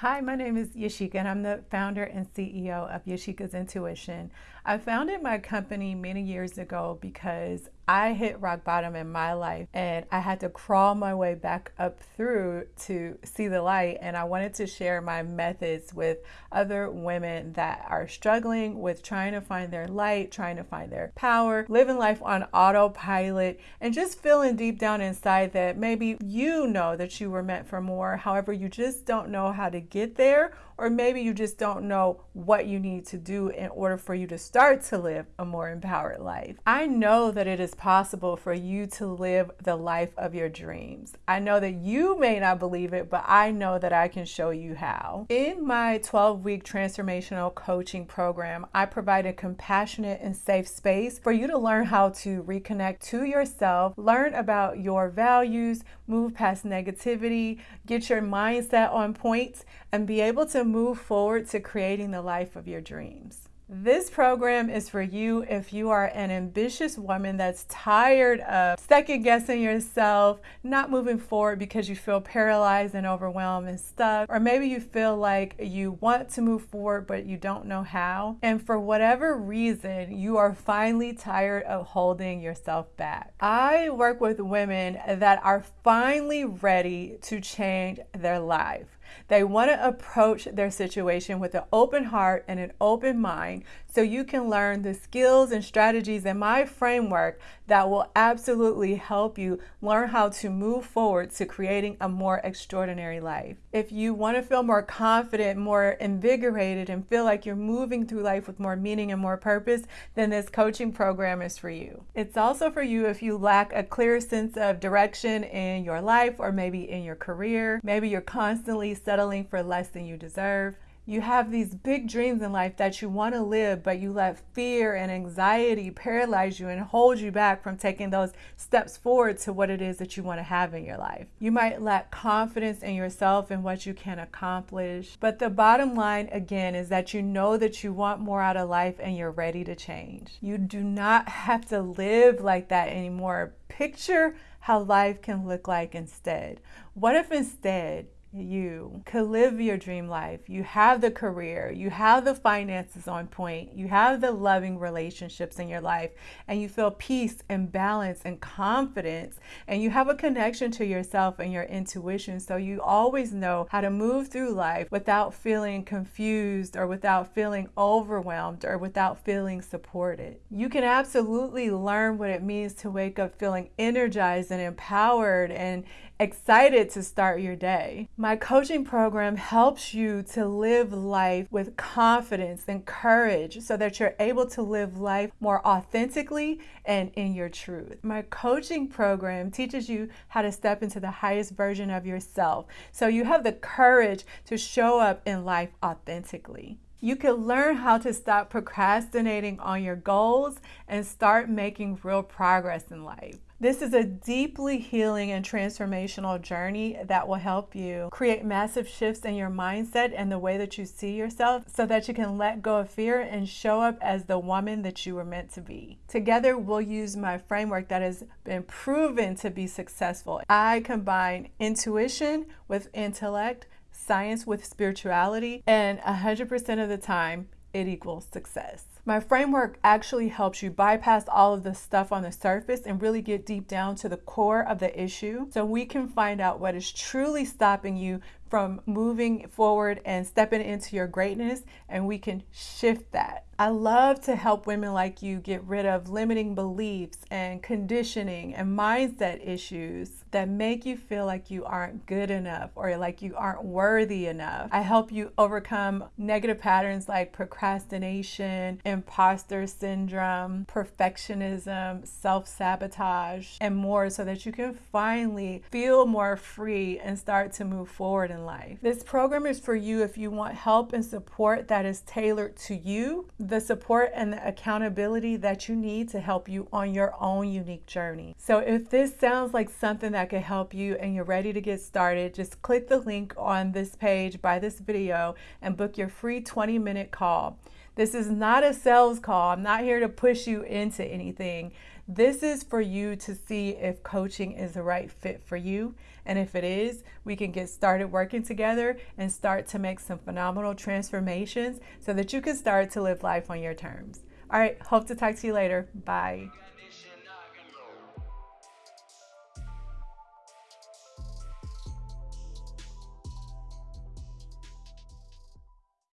Hi, my name is Yashika and I'm the founder and CEO of Yashika's Intuition. I founded my company many years ago because I hit rock bottom in my life and I had to crawl my way back up through to see the light. And I wanted to share my methods with other women that are struggling with trying to find their light, trying to find their power, living life on autopilot, and just feeling deep down inside that maybe you know that you were meant for more. However, you just don't know how to get there or maybe you just don't know what you need to do in order for you to start to live a more empowered life. I know that it is possible for you to live the life of your dreams. I know that you may not believe it, but I know that I can show you how. In my 12 week transformational coaching program, I provide a compassionate and safe space for you to learn how to reconnect to yourself, learn about your values, move past negativity, get your mindset on point, and be able to move forward to creating the life of your dreams. This program is for you if you are an ambitious woman that's tired of second guessing yourself, not moving forward because you feel paralyzed and overwhelmed and stuck, or maybe you feel like you want to move forward but you don't know how. And for whatever reason, you are finally tired of holding yourself back. I work with women that are finally ready to change their life. They want to approach their situation with an open heart and an open mind so you can learn the skills and strategies in my framework that will absolutely help you learn how to move forward to creating a more extraordinary life. If you want to feel more confident, more invigorated, and feel like you're moving through life with more meaning and more purpose, then this coaching program is for you. It's also for you if you lack a clear sense of direction in your life or maybe in your career. Maybe you're constantly settling for less than you deserve you have these big dreams in life that you want to live, but you let fear and anxiety paralyze you and hold you back from taking those steps forward to what it is that you want to have in your life. You might lack confidence in yourself and what you can accomplish. But the bottom line, again, is that you know that you want more out of life and you're ready to change. You do not have to live like that anymore. Picture how life can look like instead. What if instead you could live your dream life. You have the career, you have the finances on point, you have the loving relationships in your life, and you feel peace and balance and confidence, and you have a connection to yourself and your intuition. So you always know how to move through life without feeling confused or without feeling overwhelmed or without feeling supported. You can absolutely learn what it means to wake up feeling energized and empowered and excited to start your day. My coaching program helps you to live life with confidence and courage so that you're able to live life more authentically and in your truth. My coaching program teaches you how to step into the highest version of yourself so you have the courage to show up in life authentically. You can learn how to stop procrastinating on your goals and start making real progress in life. This is a deeply healing and transformational journey that will help you create massive shifts in your mindset and the way that you see yourself so that you can let go of fear and show up as the woman that you were meant to be. Together, we'll use my framework that has been proven to be successful. I combine intuition with intellect, science with spirituality, and 100% of the time, it equals success. My framework actually helps you bypass all of the stuff on the surface and really get deep down to the core of the issue so we can find out what is truly stopping you from moving forward and stepping into your greatness and we can shift that. I love to help women like you get rid of limiting beliefs and conditioning and mindset issues that make you feel like you aren't good enough or like you aren't worthy enough. I help you overcome negative patterns like procrastination, imposter syndrome, perfectionism, self sabotage, and more so that you can finally feel more free and start to move forward in life. This program is for you if you want help and support that is tailored to you, the support and the accountability that you need to help you on your own unique journey. So if this sounds like something that could help you and you're ready to get started, just click the link on this page by this video and book your free 20 minute call. This is not a sales call. I'm not here to push you into anything. This is for you to see if coaching is the right fit for you. And if it is, we can get started working together and start to make some phenomenal transformations so that you can start to live life on your terms. All right, hope to talk to you later. Bye.